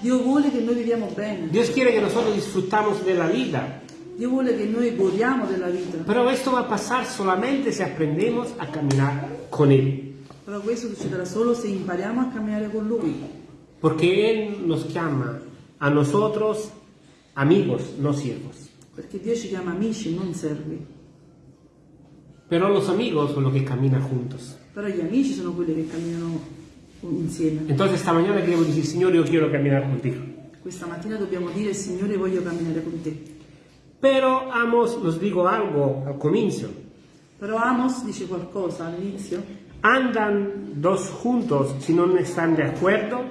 B: Dio vuole che noi viviamo bene.
A: Dios quiere que nosotros disfrutamos de la vida.
B: Dio vuole che noi godiamo della vita.
A: Pero esto va a pasar solamente si aprendemos a caminar con Él.
B: Però questo succederà solo se impariamo a camminare con Lui.
A: Porque Él nos llama a nosotros amigos, no siervos.
B: Perché Dio ci chiama amici, non servi.
A: Pero los amigos son los que caminan juntos.
B: Però gli amici sono quelli che camminano insieme.
A: Entonces esta mañana queremos decir, Señor, yo quiero caminar contigo.
B: Questa mattina dobbiamo dire Signore voglio camminare con te.
A: Pero Amos nos digo algo al comienzo.
B: Però Amos dice qualcosa all'inizio.
A: ¿Andan dos juntos si no están de acuerdo?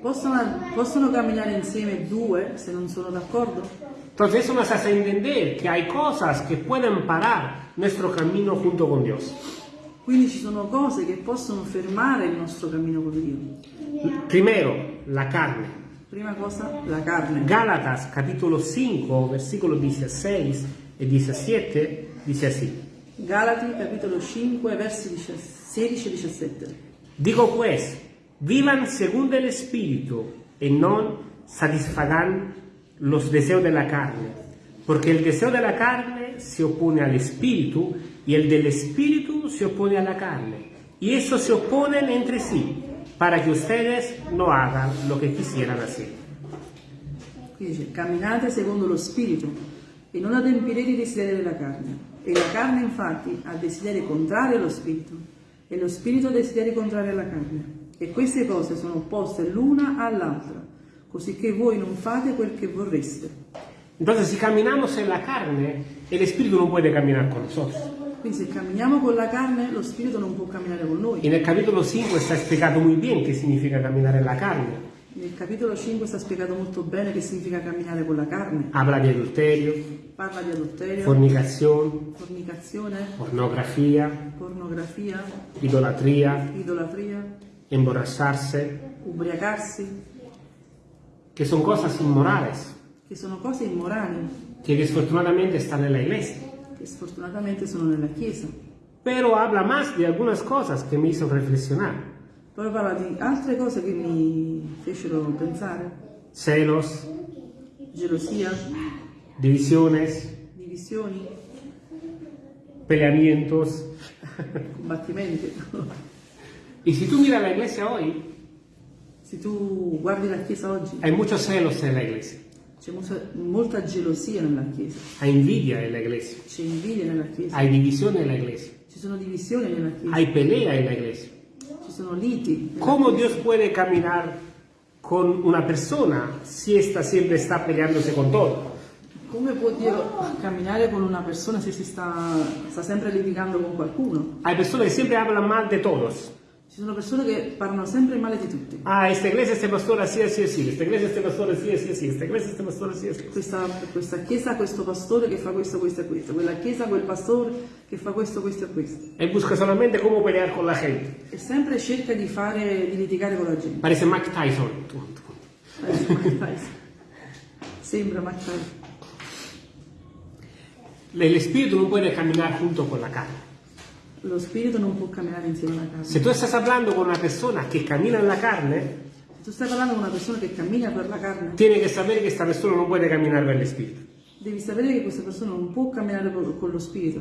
B: Possono, possono camminare insieme due se non sono d'accordo?
A: Entonces eso nos hace entender que hay cosas que pueden parar nuestro camino junto con Dios.
B: Quindi ci sono cose che possono fermare il nostro cammino con Dio.
A: Primero, la carne.
B: Prima cosa, la carne.
A: Gálatas capítulo 5, versículos 16 y 17 dice así.
B: Galati capitolo 5 versi 16 e 17.
A: Digo pues, vivan según el Espíritu y no satisfagan los deseos de la carne, porque el deseo de la carne se opone al Espíritu y el del Espíritu se opone a la carne, y esos se oponen entre sí, para que ustedes no hagan lo que quisieran hacer.
B: Qui dice, camminate secondo lo Spirito e non adempirete i desideri della carne. E la carne infatti ha desideri contrari allo Spirito e lo Spirito desideri contrari alla carne. E queste cose sono opposte l'una all'altra, così che voi non fate quel che vorreste.
A: Entonces, si caminamos en la carne, el Espíritu no puede caminar con nosotros.
B: Quindi se camminiamo con la carne, lo Spirito non può camminare con noi.
A: En el capítulo 5 está explicado muy bien qué significa caminar en la carne.
B: Nel capitolo 5 sta spiegato molto bene che significa camminare con la carne.
A: Habla de adulterio,
B: Parla di adulterio,
A: fornicación,
B: fornicazione,
A: pornografía,
B: pornografia,
A: idolatría,
B: idolatria,
A: emborracharse,
B: ubriacarsi,
A: que son cosas inmorales,
B: che sono cose immorali,
A: que desfortunadamente están en la iglesia.
B: che sfortunatamente sono nella Chiesa.
A: Pero habla más de algunas cosas que me hizo reflexionar.
B: Poi parla di altre cose che mi fecero pensare.
A: Celos,
B: Gelosia,
A: divisiones,
B: divisioni,
A: peleamientos.
B: combattimenti.
A: Y si tú miras la iglesia hoy,
B: Se tu guardi la Chiesa oggi,
A: hay muchos celos en la iglesia,
B: c'è molta, gelosia nella Chiesa,
A: hay envidia en la iglesia,
B: c'è invidia nella Chiesa,
A: hay división en la iglesia,
B: ci sono divisioni nella Chiesa,
A: hay pelea en la iglesia.
B: ci sono liti. nella
A: ¿Cómo
B: Chiesa.
A: Dios puede caminar con una persona si ésta siempre está peleándose con todo?
B: Come può Dio camminare con una persona se si sta, sta sempre litigando con qualcuno?
A: Hay personas que siempre hablan mal de todos.
B: Ci sono persone che parlano sempre male di tutti.
A: Ah, esta iglesia, este pastor, así, así, así. Esta iglesia, este pastor, así, así, así. Esta iglesia, este pastor, así, así.
B: Questa, questa chiesa questo pastore che fa questo, questo e questo. Quella chiesa quel pastore che fa questo, questo e questo.
A: Él busca solamente cómo pelear con la gente.
B: E sempre cerca di fare, di litigare con la gente.
A: Parece Mike Tyson.
B: Parece Mike Tyson. Sembra Mike Tyson.
A: El espíritu no puede caminar junto con la carne.
B: Lo spirito non può camminare insieme alla carne.
A: Si tú estás hablando con una persona que camina en la carne,
B: Se tu stai parlando con una persona che cammina per la carne,
A: tiene que saber que esta persona no puede caminar per el espíritu.
B: devi sapere che questa persona non può camminare con, lo spirito.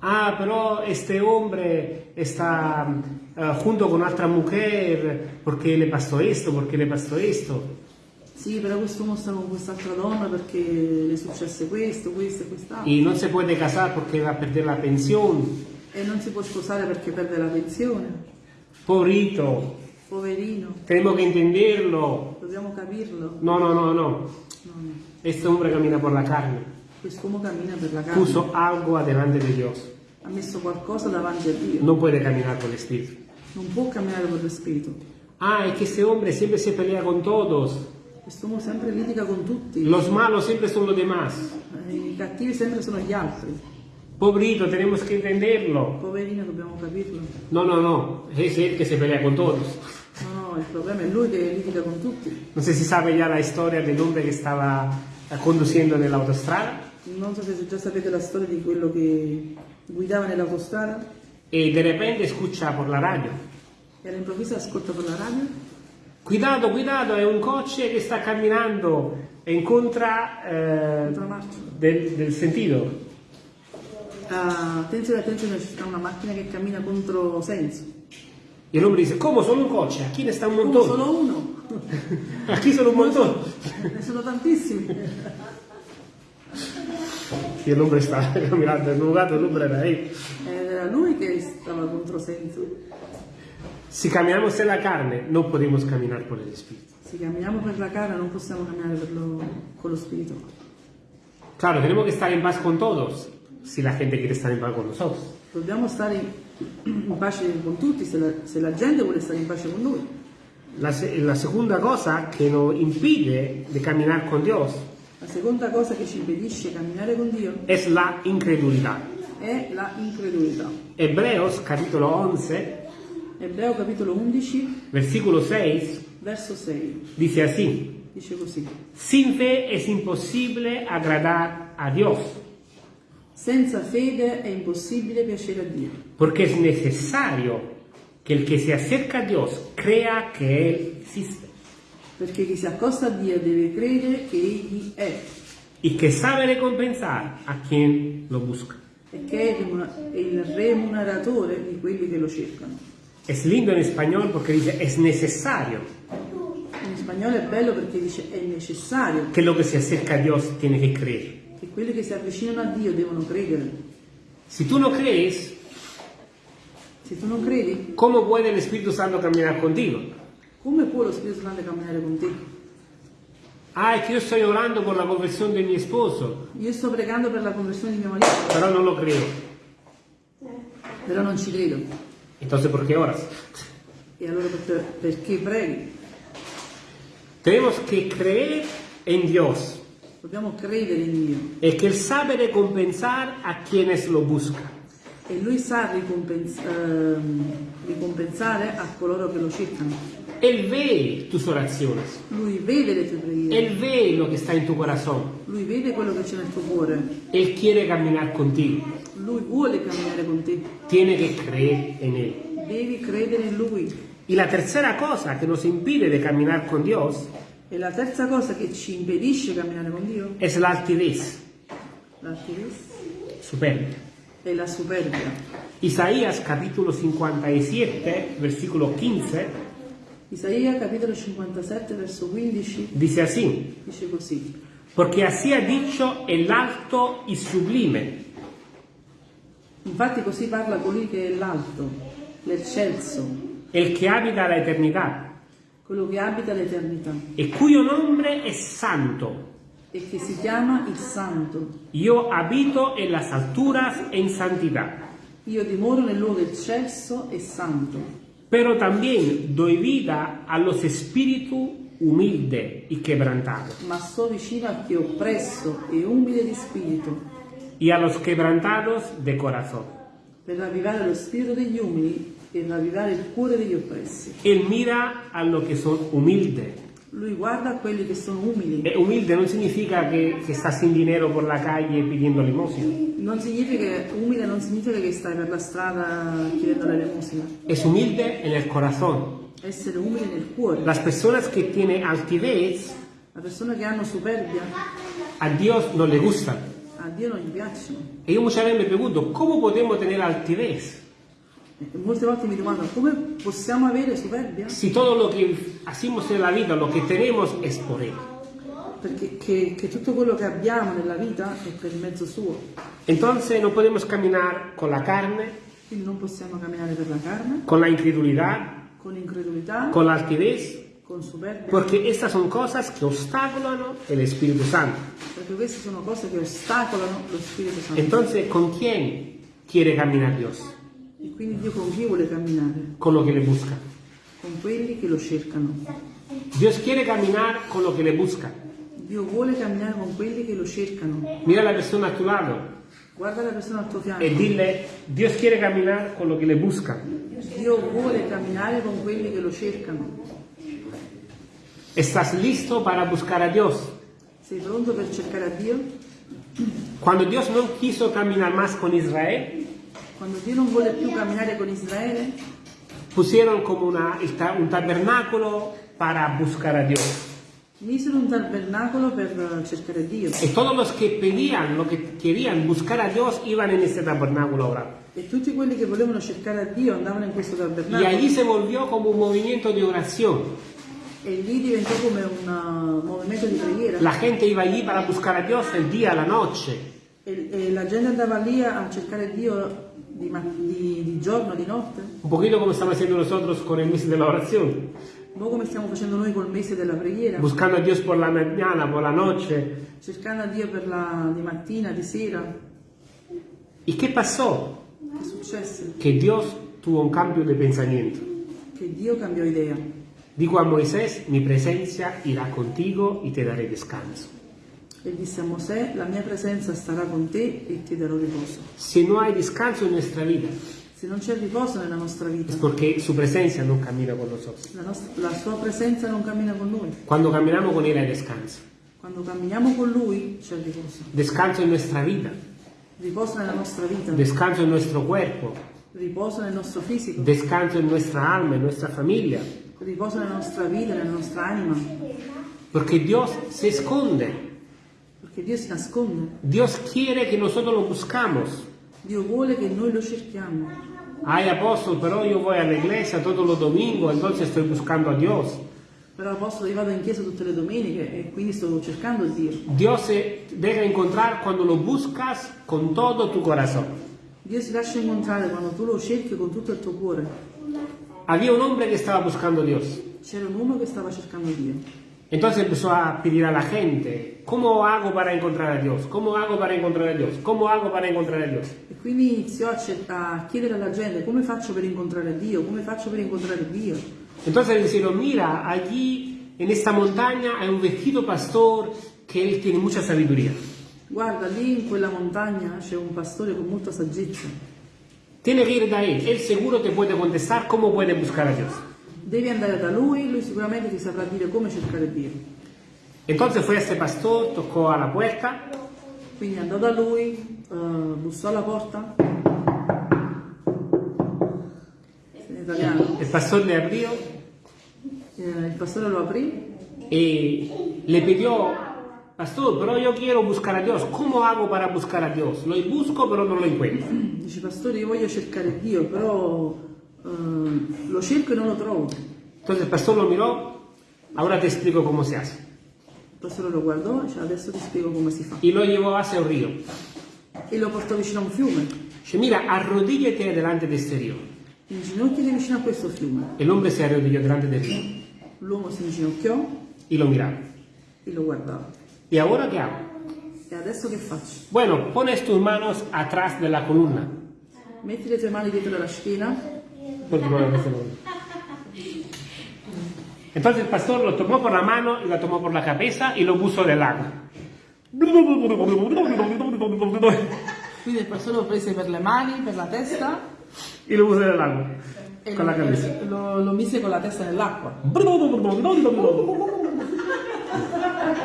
A: Ah, pero este hombre está eh, junto con otra mujer porque le pasó esto, porque le pasó esto.
B: Sì, però quest'uomo sta con quest'altra donna perché le è successo questo, questo e quest'altro.
A: Y no se puede casar porque va a perder la pensión.
B: E non si può sposare perché perde la pensione.
A: Pobrito,
B: Poverino,
A: tenemos que entenderlo.
B: dobbiamo capirlo.
A: No, no, no, no.
B: No, no.
A: Este hombre camina por la carne.
B: Quest'uomo cammina per la carne.
A: Puso algo adelante de Dios.
B: Ha messo qualcosa davanti a Dio.
A: No puede caminar por el espíritu.
B: Non può camminare con lo spirito.
A: Ah, es que ese hombre siempre se pelea con todos.
B: Quest'uomo sempre litiga con tutti.
A: Los malos siempre son los demás.
B: I cattivi sempre sono gli altri.
A: Pobrito, tenemos que entenderlo.
B: Poverino, dobbiamo capirlo.
A: No, no, no, es él que se pelea con todos.
B: No, no, il problema è lui che litiga con tutti.
A: No sé si sabe ya la historia del hombre que estaba conduciendo en la autostrada
B: Non so se già sapete la storia di quello che guidava nell'autostrada
A: y de repente escucha por la radio.
B: e all'improvviso ascolta per la radio.
A: Cuidado, cuidado, è un coche che sta camminando e incontra eh, del, del sentido.
B: Ah, attenzione, attenzione, c'è una macchina che cammina contro senso.
A: El hombre dice, ¿cómo solo un coche? Aquí ne está un
B: Come
A: montón.
B: solo uno?
A: Aquí solo un montón.
B: Ne sono tantissimi.
A: Estaba caminando en un lugar, el hombre era.
B: Ed era lui che stava contro senso.
A: Si caminamos en la carne, no podemos caminar por el Espíritu.
B: Se camminiamo per la cara non possiamo camminare lo- con lo spirito.
A: Claro, tenemos que estar en paz con todos, si la gente quiere estar en paz con nosotros.
B: Dobbiamo stare in pace con tutti se la, se la gente vuole stare in pace con noi.
A: La, la segunda cosa que nos impide de caminar con Dios
B: La seconda cosa che ci impedisce camminare con Dio
A: es la incredulidad.
B: è la incredulità.
A: Hebreos capítulo 11,
B: Ebreo capitolo 11,
A: versículo 6,
B: verso 6,
A: dice así,
B: dice così.
A: sin fe es imposible agradar a Dios,
B: Senza fede è impossibile piacere a Dio,
A: porque es necesario que el que se acerca a Dios crea que Él existe
B: perché chi si accosta a Dio deve credere che Egli è
A: y que sabe recompensar a quien lo busca.
B: e che è il è il remuneratore di quelli che lo cercano.
A: Es lindo en español porque dice es necesario
B: In spagnolo è bello perché dice è necessario
A: que lo que se acerca a Dios tiene que creer.
B: Che quelli che si avvicinano a Dio devono credere.
A: Si tú no crees,
B: Se tu non credi,
A: ¿cómo puede el Espíritu Santo caminar contigo?
B: come può lo Spirito Santo camminare con te?
A: Ah, es que yo estoy orando por la conversión de mi esposo,
B: Io sto pregando per la conversione di mio marito,
A: pero no lo creo.
B: però non ci credo.
A: Entonces, ¿por qué oras?
B: E allora perché, perché preghi?
A: Tenemos que creer en Dios,
B: Dobbiamo credere in Dio.
A: el que Él sabe recompensar a quienes lo buscan.
B: E Lui sa ricompens- ehm, ricompensare a coloro che lo cercano.
A: Él ve tus oraciones,
B: Lui vede le tue preghiere,
A: Él ve lo que está en tu corazón,
B: Lui vede quello che c'è nel tuo cuore,
A: Él quiere caminar contigo,
B: Lui vuole camminare con te.
A: tiene que creer en Él.
B: Devi credere in Lui.
A: Y la tercera cosa que nos impide de caminar con Dios
B: E la terza cosa che ci impedisce di camminare con Dio?
A: Es la altivez,
B: l'altivez,
A: superbia.
B: è la superbia.
A: Isaías capítulo 57, versículo 15,
B: Isaia capitolo 57 verso 15
A: dice así,
B: dice così.
A: porque así ha dicho el alto y sublime,
B: Infatti così parla colui che è l'alto, l'eccelso,
A: el que habita la eternidad,
B: quello che abita l'eternità
A: y cuyo nombre es santo.
B: e che si chiama il Santo.
A: Yo habito en las alturas en santidad,
B: Io dimoro nel luogo eccelso e santo,
A: pero también doy vida a los espíritus humildes y quebrantados,
B: ma sto vicino a chi è oppresso e umile di spirito,
A: y a los quebrantados de corazón.
B: per ravvivare lo spirito degli umili e ravvivare il cuore degli oppressi.
A: Él mira a los que son humildes.
B: Lui guarda a quelli che sono umili.
A: Eh, humilde no significa que, que estás sin dinero por la calle pidiendo limosna.
B: Non significa, umile non significa che stai per la strada chiedendo l'elemosina.
A: Es humilde en el corazón.
B: Essere umile nel cuore.
A: Las personas que tienen altivez
B: La persona che hanno superbia
A: a Dios no le gustan.
B: a Dio non gli piacciono.
A: Yo muchas veces me pregunto, ¿cómo podemos tener altivez
B: Molte volte mi domando come possiamo avere superbia?
A: si todo lo que hacemos en la vida, lo que tenemos es por Él?
B: Perché che, che tutto quello che abbiamo nella vita è per mezzo suo.
A: Entonces no podemos caminar con la carne,
B: Quindi non possiamo camminare per la carne,
A: con la incredulidad,
B: con incredulità,
A: con la altivez,
B: con superbia,
A: porque estas son cosas que obstaculan el Espíritu Santo.
B: perché queste sono cose che ostacolano lo Spirito Santo.
A: Entonces, ¿con quién quiere caminar Dios?
B: E quindi Dio con chi vuole camminare?
A: Con lo que le busca.
B: Con quelli che lo cercano.
A: Dios quiere caminar con lo que le busca.
B: Dio vuole camminare con quelli che lo cercano.
A: Mira la persona a tu lado.
B: Guarda la persona al tuo fianco.
A: y dile, Dios quiere caminar con lo que le busca.
B: Dio vuole camminare con quelli che lo cercano.
A: ¿Estás listo para buscar a Dios?
B: Sei pronto per cercare a Dio?
A: Cuando Dios no quiso caminar más con Israel,
B: Quando Dio non vuole più camminare con Israele,
A: pusieron como una- un tabernáculo para buscar a Dios.
B: misero un tabernacolo per eh, cercare Dio.
A: Y todos los que pedían, lo que querían buscar a Dios, iban en ese tabernáculo a orar.
B: E tutti quelli che volevano cercare a Dio andavano in questo
A: Y
B: tabernacolo.
A: allí se volvió como un movimiento de oración.
B: E lì diventò come un uh, movimento di preghiera.
A: La gente iba allí para buscar a Dios el día, la noche.
B: E, e la gente andava lì a cercare Dio di, di- di giorno, di notte.
A: Un poquito como estamos haciendo nosotros con el mes de la oración.
B: Un po' come stiamo facendo noi col mese della preghiera.
A: Buscando a Dios por la mañana, por la noche.
B: Cercando a Dio per la, di mattina, di sera.
A: ¿Y qué pasó?
B: Che successe?
A: Que Dios tuvo un cambio de pensamiento.
B: Che Dio cambiò idea.
A: Dijo a Moisés, mi presencia irá contigo y te daré descanso.
B: E disse a Mosè, la mia presenza starà con te e ti darò riposo.
A: Si no hay descanso en nuestra vida,
B: Se non c'è riposo nella nostra vita,
A: es porque su presencia no camina con nosotros.
B: la, nostra- la sua presenza non cammina con noi.
A: Cuando caminamos con Él hay descanso.
B: Quando camminiamo con Lui c'è riposo.
A: Descanso en nuestra vida,
B: Riposo nella nostra vita,
A: descanso en nuestro cuerpo,
B: riposo nel nostro fisico,
A: descanso en nuestra alma, en nuestra familia.
B: riposo nella nostra vita, nella nostra anima.
A: Porque Dios se esconde.
B: Perché Dio si nasconde.
A: Dios quiere que nosotros lo buscamos.
B: Dio vuole che noi lo cerchiamo.
A: Ay, apóstol, pero yo voy a la iglesia todos los domingos, entonces estoy buscando a Dios.
B: Però apostolo io vado in chiesa tutte le domeniche e quindi sto cercando Dio.
A: Dios se deja encontrar cuando lo buscas con todo tu corazón.
B: Dio si lascia incontrare quando tu lo cerchi con tutto il tuo cuore.
A: Había un hombre que estaba buscando a Dios.
B: C'era un uomo che stava cercando Dio.
A: Entonces empezó a pedir a la gente, ¿cómo hago para encontrar a Dios? ¿Cómo hago para encontrar a Dios? ¿Cómo hago para encontrar a Dios?
B: E quindi iniziò a, a chiedere alla gente come faccio per incontrare Dio, come faccio per incontrare Dio.
A: Entonces dijeron, mira, allí en esta montaña hay un vestido pastor que él tiene mucha sabiduría.
B: Guarda, lì in quella montagna c'è un pastore con molta saggezza.
A: Tiene que ir de ahí, él seguro te puede contestar cómo puede buscar a Dios.
B: Devi andare da lui, lui sicuramente ti saprà dire come cercare Dio.
A: Entonces fue a este pastor, tocó a la puerta
B: Quindi andò da lui, eh, bussò alla porta.
A: El pastor le abrió
B: Eh, il pastore lo aprì
A: y le pidió, pastor, pero yo quiero buscar a Dios, ¿cómo hago para buscar a Dios? Lo busco pero no lo encuentro.
B: Dice, pastore, io voglio cercare Dio, però eh, lo cerco e non lo trovo.
A: Entonces el pastor lo miró, ahora te explico cómo se hace.
B: Il pastore lo guardò e dice, adesso ti spiego come si fa.
A: Y lo llevó hacia el río.
B: E lo portò vicino a un fiume.
A: Dice, mira, arrodíllate delante de este río.
B: Inginocchiati vicino a questo fiume.
A: El hombre se arrodilló delante del río
B: L'uomo si inginocchiò
A: y lo miraba.
B: e lo guardava.
A: ¿Y ahora qué hago?
B: E adesso che faccio?
A: Bueno, pones tus manos atrás de la columna.
B: Metti le tue mani dietro la schiena.
A: Entonces el pastor lo tomó por la mano y la tomó por la cabeza y lo puso del agua.
B: Quindi il pastore lo prese per le mani, per la testa
A: Y lo puso del agua.
B: e
A: Con la cabeza.
B: lo, lo mise con la testa nell'acqua.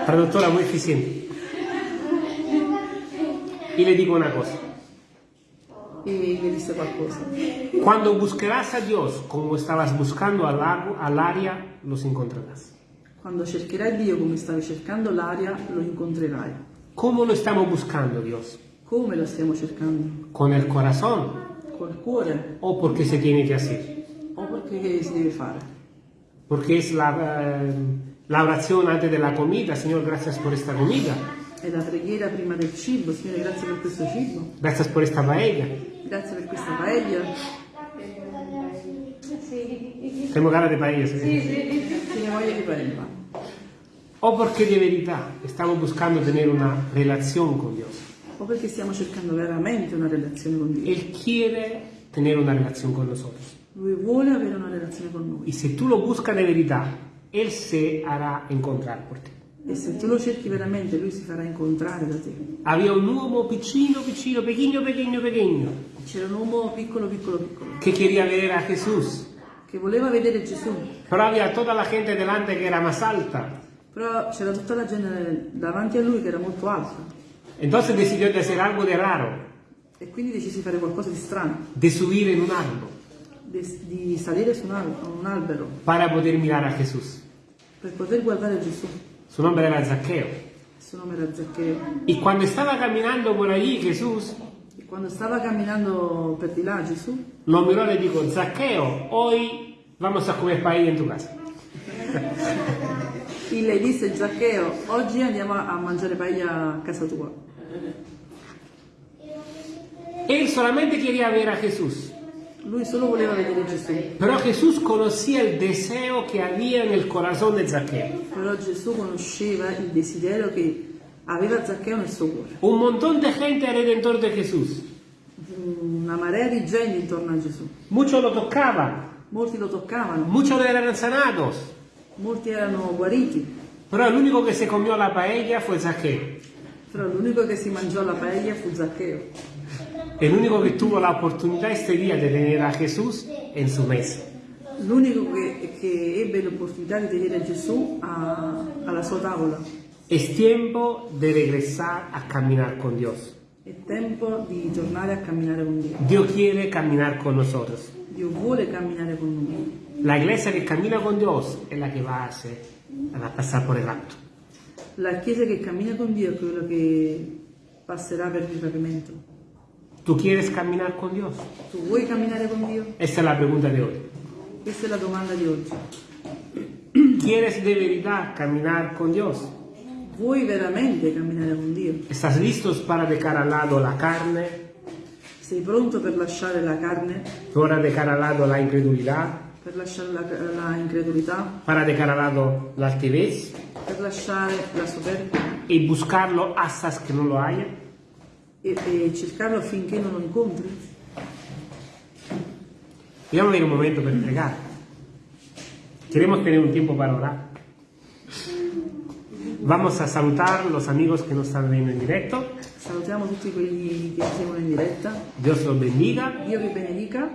A: Traductora muy eficiente. Y le digo una cosa.
B: E gli disse qualcosa.
A: Cuando buscarás a Dios como estabas buscando al lago, al área, los encontrarás.
B: Quando cercherai Dio come stavi cercando l'aria, lo incontrerai.
A: ¿Cómo lo estamos buscando, Dios?
B: Come lo stiamo cercando?
A: ¿Con el corazón
B: Col cuore
A: o porque se tiene que hacer?
B: o perché si deve fare?
A: Porque es la, eh, la oración antes de la comida. Señor, gracias por esta comida.
B: È la preghiera prima del cibo, Signore grazie per questo cibo,
A: Gracias por esta paella.
B: Grazie per questa paella,
A: Tengo ganas de paella. ¿sí?
B: tiene voglia di paella.
A: O porque de verdad estamos buscando tener una relación con Dios.
B: O perché stiamo cercando veramente una relazione con Dio.
A: Él quiere tener una relación con nosotros.
B: Lui vuole avere una relazione con noi.
A: si tú lo buscas de verdad, Él se hará encontrar por ti.
B: E se tu lo cerchi veramente, lui si farà incontrare da te.
A: Había un uomo piccino, piccino, pequeño, pequeño, pequeño,
B: C'era un uomo piccolo, piccolo, piccolo,
A: que quería ver a Jesús.
B: che voleva vedere Gesù,
A: Pero había toda la gente delante que era más alta.
B: però c'era tutta la gente davanti a lui che era molto alta.
A: Entonces decidió de hacer algo de raro,
B: E quindi decisi di fare qualcosa di strano,
A: de subir en un árbol
B: di, di salire su un, al- un albero
A: para poder mirar a Jesús.
B: per poter guardare Gesù.
A: Su nombre era.
B: Il suo nome era Zaccheo.
A: Y cuando estaba caminando por allí
B: E quando stava camminando per di là Gesù,
A: lo miró y le dijo, Zaqueo, hoy vamos a comer paella en tu casa.
B: e le disse Zaccheo, oggi andiamo a mangiare paella a casa tua.
A: Él solamente quería ver a Jesús.
B: Lui solo voleva vedere Gesù,
A: Pero Jesús conocía el deseo que había en el corazón de Zaqueo.
B: però Gesù conosceva il desiderio che aveva Zaccheo nel suo cuore.
A: Un montón de gente alrededor de Jesús.
B: Una marea di gente intorno a Gesù.
A: Muchos lo tocaban,
B: Molti lo toccavano,
A: muchos eran sanados.
B: molti erano guariti,
A: Pero el único que se comió la paella fue Zaqueo.
B: però l'unico che si mangiò la paella fu Zaccheo.
A: El único que tuvo la oportunidad este día de tener a Jesús en su mesa.
B: L'unico che, che ebbe l'opportunità di vedere Gesù a- alla sua tavola.
A: Es tiempo de regresar a caminar con Dios.
B: È tempo di tornare a camminare con Dio.
A: Dios quiere caminar con nosotros.
B: Dio vuole camminare con noi.
A: La iglesia que camina con Dios es la que va a hacer, va a pasar por el acto.
B: La Chiesa che cammina con Dio è quella che passerà per il rapimento.
A: ¿Tú quieres caminar con Dios?
B: Tu vuoi camminare con Dio?
A: Esta es la pregunta de hoy.
B: Questa è la domanda di oggi.
A: ¿Quieres de verdad caminar con Dios?
B: Vuoi veramente camminare con Dio?
A: ¿Estás listos para dejar al lado la carne,
B: Sei pronto per lasciare la carne,
A: para dejar al lado la incredulidad,
B: per lasciare la, la incredulità,
A: para dejar al lado la altivez
B: per lasciare la soberbia
A: y buscarlo hasta que no lo haya?
B: e, e cercarlo affinché non lo incontri?
A: Y vamos a ir un momento para entregar. Queremos tener un tiempo para orar. Vamos a saludar los amigos que nos están viendo en directo.
B: Salutiamo tutti quelli che seguono in diretta.
A: Dios los bendiga.
B: Dio vi benedica